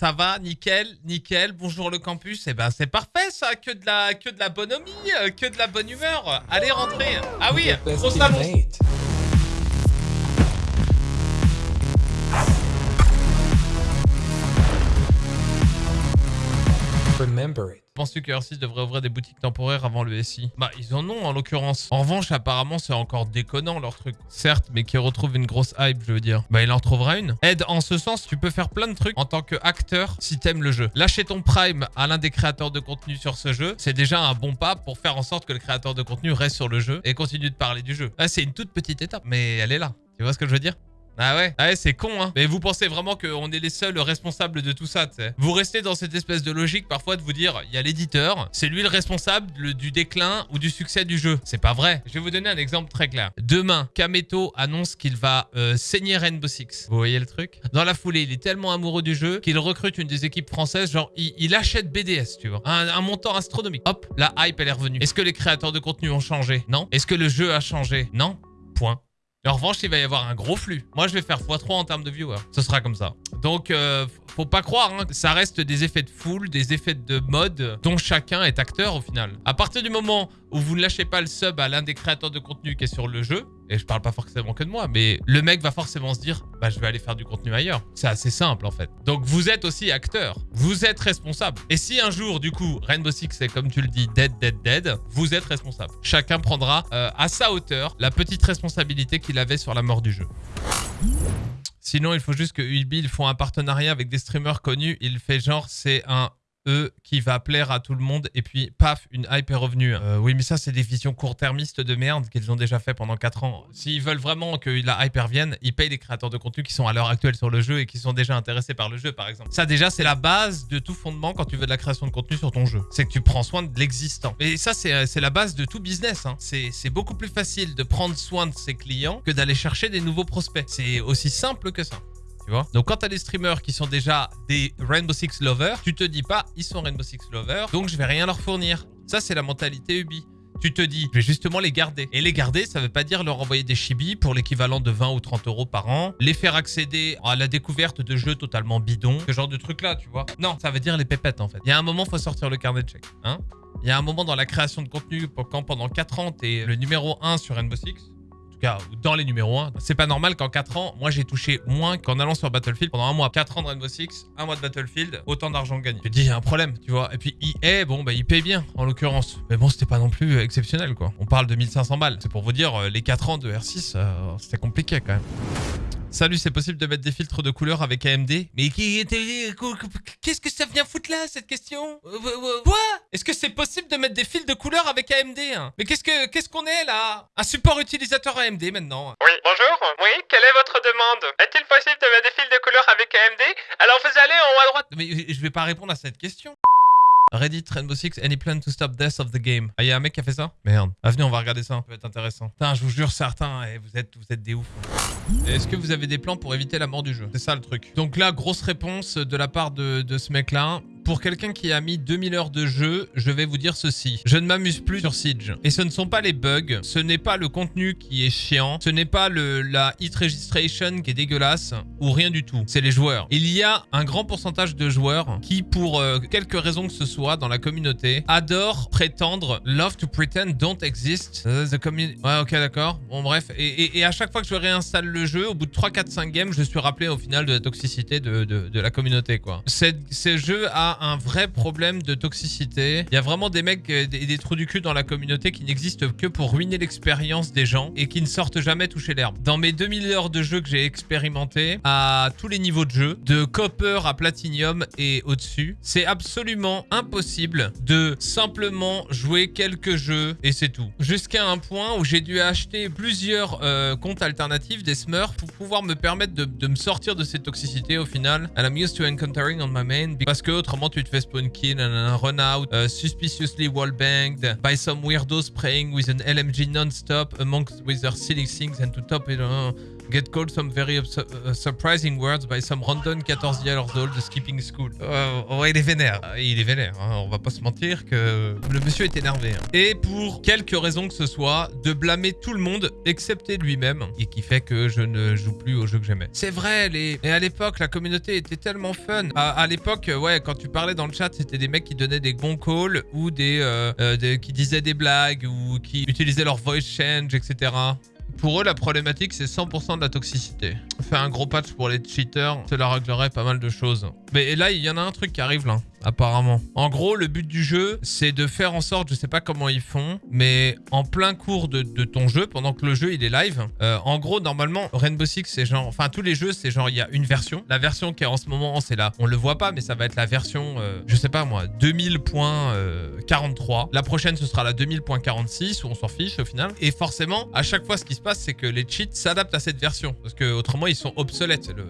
Ça va, nickel, nickel. Bonjour le campus. Eh ben c'est parfait ça, que de la que de la bonhomie, euh, que de la bonne humeur. Allez rentrez. Ah oui, gros salon. Remember it. Penses-tu que R6 devrait ouvrir des boutiques temporaires avant le SI Bah, ils en ont en l'occurrence. En revanche, apparemment, c'est encore déconnant leur truc. Certes, mais qui retrouve une grosse hype, je veux dire. Bah, il en retrouvera une. Aide, en ce sens, tu peux faire plein de trucs en tant qu'acteur si t'aimes le jeu. Lâcher ton prime à l'un des créateurs de contenu sur ce jeu, c'est déjà un bon pas pour faire en sorte que le créateur de contenu reste sur le jeu et continue de parler du jeu. Là, c'est une toute petite étape, mais elle est là. Tu vois ce que je veux dire? Ah ouais? Ah ouais, c'est con, hein. Mais vous pensez vraiment qu'on est les seuls responsables de tout ça, tu sais? Vous restez dans cette espèce de logique parfois de vous dire, il y a l'éditeur, c'est lui le responsable du déclin ou du succès du jeu. C'est pas vrai. Je vais vous donner un exemple très clair. Demain, Kameto annonce qu'il va euh, saigner Rainbow Six. Vous voyez le truc? Dans la foulée, il est tellement amoureux du jeu qu'il recrute une des équipes françaises, genre, il, achète BDS, tu vois. Un, un montant astronomique. Hop, la hype, elle est revenue. Est-ce que les créateurs de contenu ont changé? Non. Est-ce que le jeu a changé? Non. Point. En revanche, il va y avoir un gros flux. Moi, je vais faire x3 en termes de viewers. Ce sera comme ça. Donc, euh, faut pas croire, hein. ça reste des effets de foule, des effets de mode dont chacun est acteur au final. À partir du moment où vous ne lâchez pas le sub à l'un des créateurs de contenu qui est sur le jeu, et je parle pas forcément que de moi, mais le mec va forcément se dire bah je vais aller faire du contenu ailleurs. C'est assez simple en fait. Donc vous êtes aussi acteur, vous êtes responsable. Et si un jour du coup Rainbow Six est comme tu le dis dead dead dead, vous êtes responsable. Chacun prendra euh, à sa hauteur la petite responsabilité qu'il avait sur la mort du jeu. Sinon, il faut juste que Ubi font un partenariat avec des streamers connus. Il fait genre, c'est un eux qui va plaire à tout le monde et puis paf une hype est revenue. Euh, oui mais ça c'est des visions court-termistes de merde qu'ils ont déjà fait pendant 4 ans. S'ils veulent vraiment que la hype revienne, ils payent les créateurs de contenu qui sont à l'heure actuelle sur le jeu et qui sont déjà intéressés par le jeu par exemple. Ça déjà c'est la base de tout fondement quand tu veux de la création de contenu sur ton jeu. C'est que tu prends soin de l'existant. Et ça c'est la base de tout business. Hein. C'est beaucoup plus facile de prendre soin de ses clients que d'aller chercher des nouveaux prospects. C'est aussi simple que ça. Donc quand t'as des streamers qui sont déjà des Rainbow Six lovers, tu te dis pas ils sont Rainbow Six lovers, donc je vais rien leur fournir. Ça c'est la mentalité Ubi. Tu te dis, je vais justement les garder. Et les garder, ça veut pas dire leur envoyer des chibis pour l'équivalent de 20 ou 30 euros par an, les faire accéder à la découverte de jeux totalement bidons, ce genre de truc là, tu vois. Non, ça veut dire les pépettes en fait. Il y a un moment, faut sortir le carnet de chèque. Hein Il y a un moment dans la création de contenu, quand pendant 4 ans, t'es le numéro 1 sur Rainbow Six, dans les numéros 1. C'est pas normal qu'en 4 ans, moi j'ai touché moins qu'en allant sur Battlefield pendant un mois. 4 ans de Rainbow Six, un mois de Battlefield, autant d'argent gagné. Te dis, il y a un problème, tu vois. Et puis EA, bon, bah il paye bien en l'occurrence. Mais bon, c'était pas non plus exceptionnel quoi. On parle de 1500 balles. C'est pour vous dire, euh, les 4 ans de R6, euh, c'était compliqué quand même. Salut, c'est possible de mettre des filtres de couleur avec AMD Mais qu'est-ce que ça vient foutre là, cette question euh, Quoi Est-ce que c'est possible de mettre des fils de couleur avec AMD hein Mais qu'est-ce que qu'est-ce qu'on est là Un support utilisateur AMD maintenant. Oui, bonjour. Oui, quelle est votre demande Est-il possible de mettre des fils de couleur avec AMD Alors vous allez en haut à droite. Mais je vais pas répondre à cette question Reddit Rainbow Six, any plan to stop death of the game? Ah, il y a un mec qui a fait ça? Merde. Ah, venez, on va regarder ça, ça peut être intéressant. Putain, je vous jure, certains, eh, vous êtes, vous êtes des ouf. Est-ce que vous avez des plans pour éviter la mort du jeu? C'est ça le truc. Donc là, grosse réponse de la part de, de ce mec-là. Pour quelqu'un qui a mis 2000 heures de jeu, je vais vous dire ceci. Je ne m'amuse plus sur Siege. Et ce ne sont pas les bugs, ce n'est pas le contenu qui est chiant, ce n'est pas la hit registration qui est dégueulasse, ou rien du tout. C'est les joueurs. Il y a un grand pourcentage de joueurs qui, pour euh, quelque raison que ce soit dans la communauté, adorent prétendre love to pretend don't exist. Ouais, ok, d'accord. Bon, bref. Et, à chaque fois que je réinstalle le jeu, au bout de 3, 4, 5 games, je suis rappelé au final de la toxicité de, la communauté, quoi. Ce jeu a un vrai problème de toxicité. Il y a vraiment des mecs et des, trous du cul dans la communauté qui n'existent que pour ruiner l'expérience des gens et qui ne sortent jamais toucher l'herbe. Dans mes 2000 heures de jeu que j'ai expérimenté à tous les niveaux de jeu, de copper à platinum et au-dessus, c'est absolument impossible de simplement jouer quelques jeux et c'est tout. Jusqu'à un point où j'ai dû acheter plusieurs euh, comptes alternatifs, des smurfs, pour pouvoir me permettre de, me sortir de cette toxicité au final. I'm used to encountering on my main parce que autrement tu te fais spawn kill un run out, uh, suspiciously wallbanged by some weirdos praying with an LMG non-stop amongst with their silly things and to top it. Uh, Get called some very uh, surprising words by some random 14 years old skipping school. Euh, ouais, il est vénère. Euh, Il est vénère. hein. On va pas se mentir que le monsieur est énervé. hein. Et pour quelque raison que ce soit, de blâmer tout le monde excepté lui-même et qui fait que je ne joue plus au jeu que j'aimais. C'est vrai, les... et à l'époque, la communauté était tellement fun. À, à l'époque, euh, ouais, quand tu parlais dans le chat, c'était des mecs qui donnaient des bons calls ou des, euh, euh, des- qui disaient des blagues ou qui utilisaient leur voice change, etc. Pour eux, la problématique, c'est 100% de la toxicité. Faire un gros patch pour les cheaters, cela réglerait pas mal de choses. Mais là, il y en a un truc qui arrive là, apparemment. En gros, le but du jeu, c'est de faire en sorte, je sais pas comment ils font, mais en plein cours de, ton jeu, pendant que le jeu il est live, euh, en gros, normalement, Rainbow Six, c'est genre, enfin tous les jeux, c'est genre, il y a une version. La version qui est en ce moment, c'est là, on le voit pas, mais ça va être la version, euh, je sais pas moi, 2000.43. La prochaine, ce sera la 2000.46, où on s'en fiche au final. Et forcément, à chaque fois, ce qui se passe, c'est que les cheats s'adaptent à cette version. Parce que autrement, ils sont obsolètes, c'est le,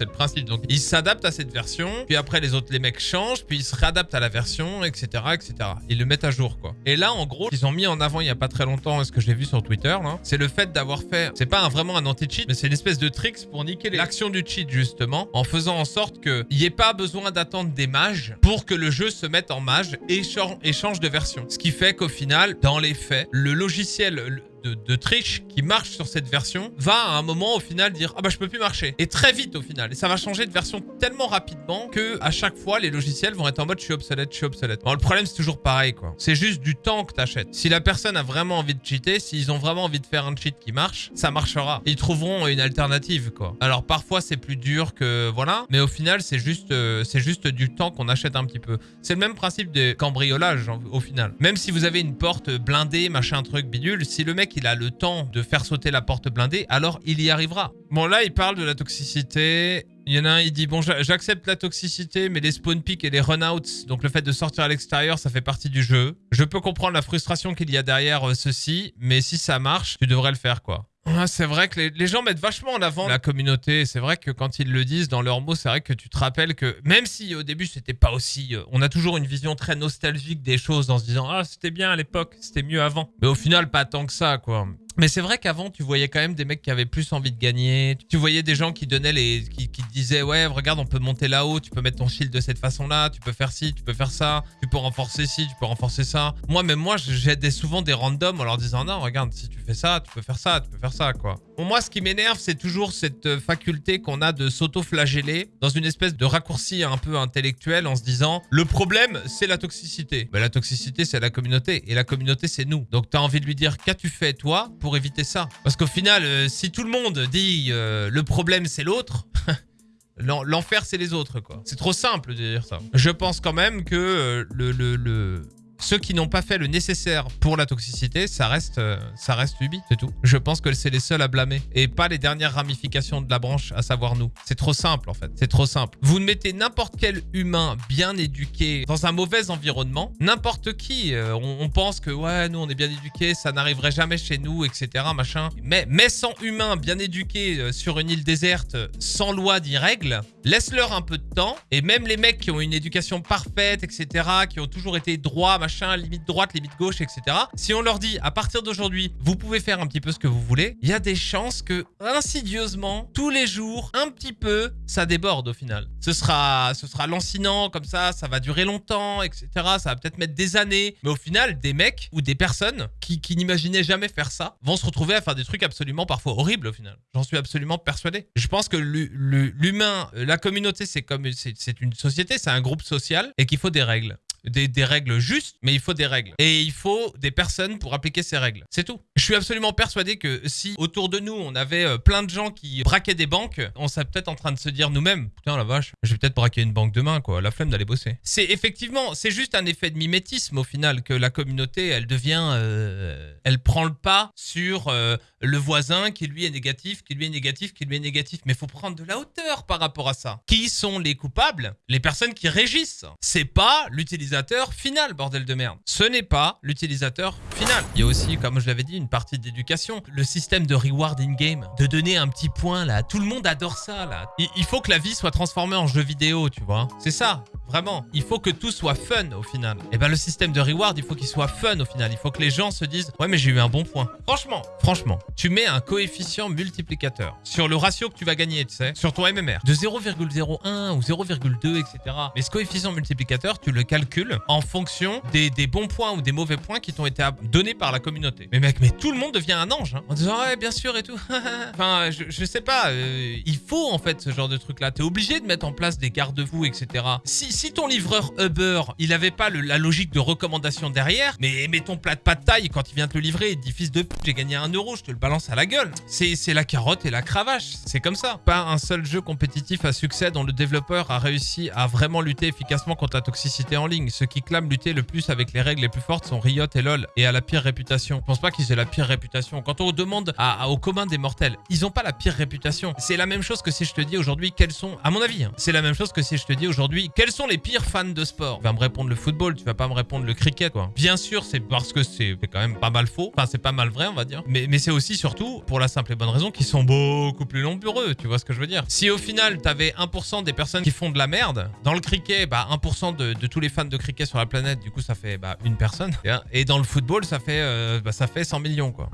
le principe. Donc, ils s'adaptent à cette version, puis après, les autres, les mecs changent, puis ils se réadaptent à la version, etc., etc. Ils le mettent à jour, quoi. Et là, en gros, ils ont mis en avant il y a pas très longtemps, ce que j'ai vu sur Twitter, c'est le fait d'avoir fait, c'est pas vraiment un anti-cheat, mais c'est une espèce de tricks pour niquer l'action du cheat, justement, en faisant en sorte qu'il n'y ait pas besoin d'attendre des mages pour que le jeu se mette en mage et chan- et change de version. Ce qui fait qu'au final, dans les faits, le logiciel de, triche qui marche sur cette version va à un moment au final dire ah bah je peux plus marcher. Et très vite au final. Et ça va changer de version tellement rapidement que à chaque fois les logiciels vont être en mode je suis obsolète je suis obsolète. Bon, le problème c'est toujours pareil quoi. C'est juste du temps que t'achètes. Si la personne a vraiment envie de cheater s'ils ont vraiment envie de faire un cheat qui marche ça marchera. Ils trouveront une alternative quoi. Alors parfois c'est plus dur que voilà. Mais au final c'est juste euh, c'est juste du temps qu'on achète un petit peu. C'est le même principe de cambriolage en- au final. Même si vous avez une porte blindée machin truc bidule si le mec il a le temps de faire sauter la porte blindée alors il y arrivera bon là il parle de la toxicité il y en a un, il dit Bon, j'a- j'accepte la toxicité, mais les spawn picks et les runouts, donc le fait de sortir à l'extérieur, ça fait partie du jeu. Je peux comprendre la frustration qu'il y a derrière euh, ceci, mais si ça marche, tu devrais le faire, quoi. Ouais, c'est vrai que les, les gens mettent vachement en avant la communauté. C'est vrai que quand ils le disent dans leurs mots, c'est vrai que tu te rappelles que même si au début c'était pas aussi, euh, on a toujours une vision très nostalgique des choses en se disant ah c'était bien à l'époque, c'était mieux avant. Mais au final pas tant que ça quoi. Mais c'est vrai qu'avant, tu voyais quand même des mecs qui avaient plus envie de gagner. Tu voyais des gens qui donnaient les, qui, disaient, ouais, regarde, on peut monter là-haut, tu peux mettre ton shield de cette façon-là, tu peux faire ci, tu peux faire ça, tu peux renforcer ci, tu peux renforcer ça. Moi, même moi, j'aidais souvent des randoms en leur disant, non, regarde, si tu fais ça, tu peux faire ça, tu peux faire ça, quoi. Moi, ce qui m'énerve, c'est toujours cette euh, faculté qu'on a de s'auto-flageller dans une espèce de raccourci un peu intellectuel en se disant, le problème, c'est la toxicité. Mais la toxicité, c'est la communauté. Et la communauté, c'est nous. Donc, t'as envie de lui dire, qu'as-tu fait, toi, pour éviter ça? Parce qu'au final, euh, si tout le monde dit, euh, le problème, c'est l'autre... l'en- L'enfer, c'est les autres, quoi. C'est trop simple de dire ça. Je pense quand même que le- ceux qui n'ont pas fait le nécessaire pour la toxicité, ça reste, euh, ça reste Ubi, c'est tout. Je pense que c'est les seuls à blâmer et pas les dernières ramifications de la branche, à savoir nous. C'est trop simple en fait, c'est trop simple. Vous mettez n'importe quel humain bien éduqué dans un mauvais environnement, n'importe qui, euh, on, pense que ouais, nous on est bien éduqués, ça n'arriverait jamais chez nous, etc. Machin. Mais, mais sans humains bien éduqués euh, sur une île déserte, sans loi ni règles, laisse-leur un peu de temps et même les mecs qui ont une éducation parfaite, etc., qui ont toujours été droits, machin, limite droite, limite gauche, etc. Si on leur dit à partir d'aujourd'hui, vous pouvez faire un petit peu ce que vous voulez, il y a des chances que insidieusement, tous les jours, un petit peu, ça déborde au final. Ce sera, ce sera lancinant comme ça, ça va durer longtemps, etc. Ça va peut-être mettre des années, mais au final, des mecs ou des personnes qui, qui n'imaginaient jamais faire ça vont se retrouver à faire des trucs absolument parfois horribles au final. J'en suis absolument persuadé. Je pense que l'hu- l'hu- l'humain, la communauté, c'est comme c'est une société, c'est un groupe social et qu'il faut des règles des, règles justes, mais il faut des règles. Et il faut des personnes pour appliquer ces règles. C'est tout. Je suis absolument persuadé que si autour de nous, on avait euh, plein de gens qui braquaient des banques, on serait peut-être en train de se dire nous-mêmes, putain la vache, je vais peut-être braquer une banque demain, quoi. La flemme d'aller bosser. C'est effectivement, c'est juste un effet de mimétisme au final que la communauté, elle devient, euh, elle prend le pas sur euh, le voisin qui lui est négatif, qui lui est négatif, qui lui est négatif. Mais faut prendre de la hauteur par rapport à ça. Qui sont les coupables? Les personnes qui régissent. C'est pas l'utilisateur final, bordel de merde. Ce n'est pas l'utilisateur final. Il y a aussi, comme je l'avais dit, une partie d'éducation. Le système de reward in-game. De donner un petit point, là. Tout le monde adore ça, là. Il, il faut que la vie soit transformée en jeu vidéo, tu vois. C'est ça. Vraiment. Il faut que tout soit fun au final. Et ben le système de reward, il faut qu'il soit fun au final. Il faut que les gens se disent Ouais, mais j'ai eu un bon point. Franchement, franchement, tu mets un coefficient multiplicateur sur le ratio que tu vas gagner, tu sais, sur ton MMR, de 0,01 ou 0,2, etc. Mais ce coefficient multiplicateur, tu le calcules en fonction des, bons points ou des mauvais points qui t'ont été donnés par la communauté. Mais mec, mais tout le monde devient un ange hein, en disant Ouais, bien sûr et tout. enfin, je, sais pas. euh, il faut en fait ce genre de truc-là. T'es obligé de mettre en place des garde-fous, etc. Si, ton livreur Uber, il avait pas la logique de recommandation derrière, mais, mais ton plat de pas de taille, quand il vient te le livrer, il dit fils de pute, j'ai gagné un euro, je te le balance à la gueule. C'est la carotte et la cravache. C'est comme ça. Pas un seul jeu compétitif à succès dont le développeur a réussi à vraiment lutter efficacement contre la toxicité en ligne. Ceux qui clament lutter le plus avec les règles les plus fortes sont Riot et LoL et à la pire réputation. Je pense pas qu'ils aient la pire réputation. Quand on demande à, à- au commun des mortels, ils ont pas la pire réputation. C'est la même chose que si je te dis aujourd'hui quels sont, à mon avis, hein, c'est la même chose que si je te dis aujourd'hui quels sont les pires fans de sport. Tu vas me répondre le football, tu vas pas me répondre le cricket, quoi. Bien sûr, c'est parce que c'est quand même pas mal faux. Enfin, c'est pas mal vrai, on va dire. Mais, c'est aussi surtout pour la simple et bonne raison qu'ils sont beaucoup plus nombreux. Tu vois ce que je veux dire Si au final, t'avais 1% des personnes qui font de la merde, dans le cricket, bah 1% de, de tous les fans de cricket sur la planète, du coup, ça fait bah, une personne. Et dans le football, ça fait, euh, bah, ça fait 100 millions, quoi.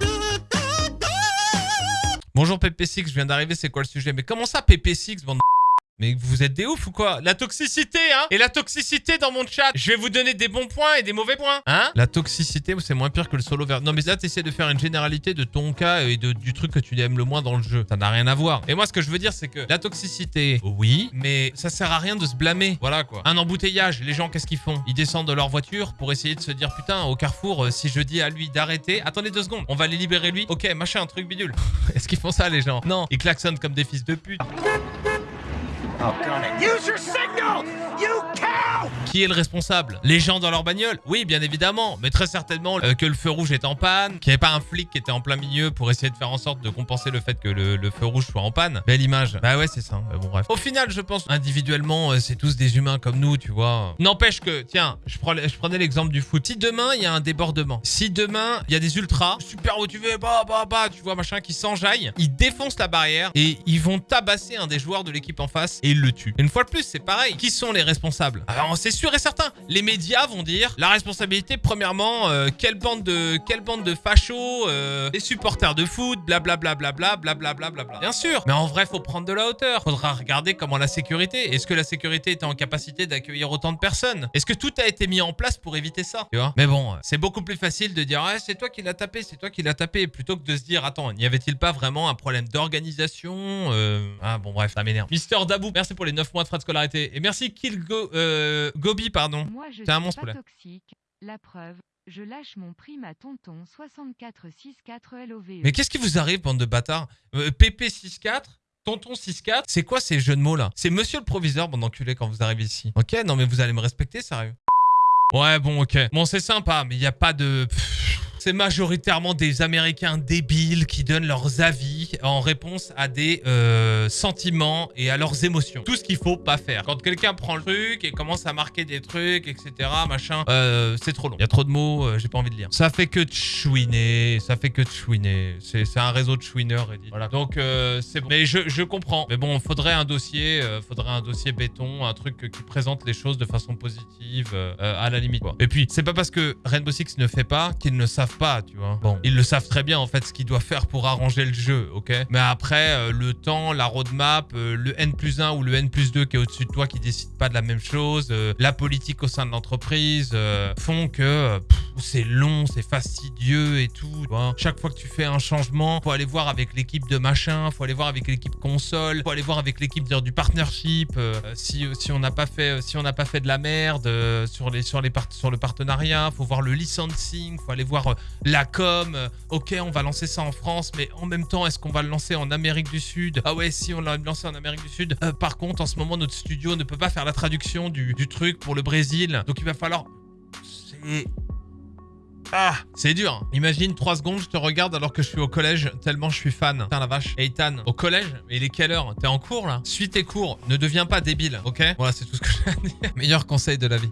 Bonjour PP6, je viens d'arriver, c'est quoi le sujet? Mais comment ça PP6, bande de mais vous êtes des ouf ou quoi? La toxicité, hein? Et la toxicité dans mon chat Je vais vous donner des bons points et des mauvais points, hein? La toxicité, c'est moins pire que le solo vert. Non, mais là, t'essaies de faire une généralité de ton cas et de, du truc que tu aimes le moins dans le jeu. Ça n'a rien à voir. Et moi, ce que je veux dire, c'est que la toxicité, oui, mais ça sert à rien de se blâmer. Voilà, quoi. Un embouteillage, les gens, qu'est-ce qu'ils font? Ils descendent de leur voiture pour essayer de se dire, putain, au carrefour, euh, si je dis à lui d'arrêter... Attendez deux secondes, on va les libérer lui. Ok, machin, un truc bidule. Est-ce qu'ils font ça, les gens? Non. Ils klaxonnent comme des fils de pute. Oh, gun it. Use your signal! You Qui est le responsable? Les gens dans leur bagnole? Oui, bien évidemment, mais très certainement euh, que le feu rouge est en panne, qu'il n'y avait pas un flic qui était en plein milieu pour essayer de faire en sorte de compenser le fait que le, feu rouge soit en panne. Belle image. Bah ouais, c'est ça. Mais bon, bref. Au final, je pense individuellement, euh, c'est tous des humains comme nous, tu vois. N'empêche que, tiens, je prenais, l'exemple du foot. Si demain, il y a un débordement, si demain, il y a des ultras, super motivés, bah, bah, bah, tu vois, machin, qui s'enjaillent, ils défoncent la barrière et ils vont tabasser un des joueurs de l'équipe en face et ils le tuent. Une fois de plus, c'est pareil. Qui sont les responsables? Alors, c'est sûr et certain. Les médias vont dire la responsabilité, premièrement, euh, quelle bande de quelle bande de fachos, euh, les supporters de foot, blablabla, blablabla, blablabla, blablabla. Bien sûr. Mais en vrai, faut prendre de la hauteur. Faudra regarder comment la sécurité. Est-ce que la sécurité était en capacité d'accueillir autant de personnes? Est-ce que tout a été mis en place pour éviter ça? Tu vois? Mais bon, c'est beaucoup plus facile de dire ah, c'est toi qui l'as tapé, c'est toi qui l'as tapé, plutôt que de se dire attends, n'y avait-il pas vraiment un problème d'organisation euh, Ah bon bref, ça m'énerve. Mister Dabou, merci pour les 9 mois de frais de scolarité et merci Killgo euh, Pardon. Moi, je T'es un suis monstre, pas là. toxique. La preuve, je lâche mon prime à tonton 6464 LOVE. Mais qu'est-ce qui vous arrive, bande de bâtards? Euh, PP64 Tonton 64 C'est quoi ces jeux de mots là? C'est monsieur le proviseur, bande d'enculés, quand vous arrivez ici. Ok, non mais vous allez me respecter, sérieux? Ouais, bon, ok. Bon, c'est sympa, mais il n'y a pas de... Pff, C'est majoritairement des Américains débiles qui donnent leurs avis en réponse à des euh, sentiments et à leurs émotions. Tout ce qu'il faut pas faire. Quand quelqu'un prend le truc et commence à marquer des trucs, etc., machin, euh, c'est trop long. Il y a trop de mots, euh, j'ai pas envie de lire. Ça fait que de chouiner, ça fait que de chouiner. C'est un réseau de chouineurs, Reddit. Voilà. Donc, euh, c'est bon. Mais je, je comprends. Mais bon, faudrait un dossier, euh, faudrait un dossier béton, un truc qui présente les choses de façon positive, euh, à la limite. Quoi. Et puis, c'est pas parce que Rainbow Six ne fait pas qu'ils ne savent pas, tu vois. Bon, ils le savent très bien, en fait, ce qu'ils doivent faire pour arranger le jeu, ok? Mais après, euh, le temps, la roadmap, euh, le N plus 1 ou le N plus 2 qui est au-dessus de toi, qui décide pas de la même chose, euh, la politique au sein de l'entreprise, font que c'est long, c'est fastidieux et tout. Chaque fois que tu fais un changement, faut aller voir avec l'équipe de machin, faut aller voir avec l'équipe console, faut aller voir avec l'équipe du partnership. si, si on n'a pas fait, si on n'a pas fait de la merde sur les sur les sur le partenariat, faut voir le licensing, faut aller voir la com. euh, ok, on va lancer ça en France, mais en même temps, est-ce qu'on va le lancer en Amérique du Sud? Ah ouais, si on l'a lancé en Amérique du Sud. Euh, par contre, en ce moment, notre studio ne peut pas faire la traduction du, truc pour le Brésil, donc il va falloir. C'est ah, c'est dur. hein. Imagine 3 secondes, je te regarde alors que je suis au collège, tellement je suis fan. Putain la vache. Ethan, au collège? Mais il est quelle heure? T'es en cours là? Suis tes cours, ne deviens pas débile, ok? Voilà, c'est tout ce que j'ai à dire. Meilleur conseil de la vie.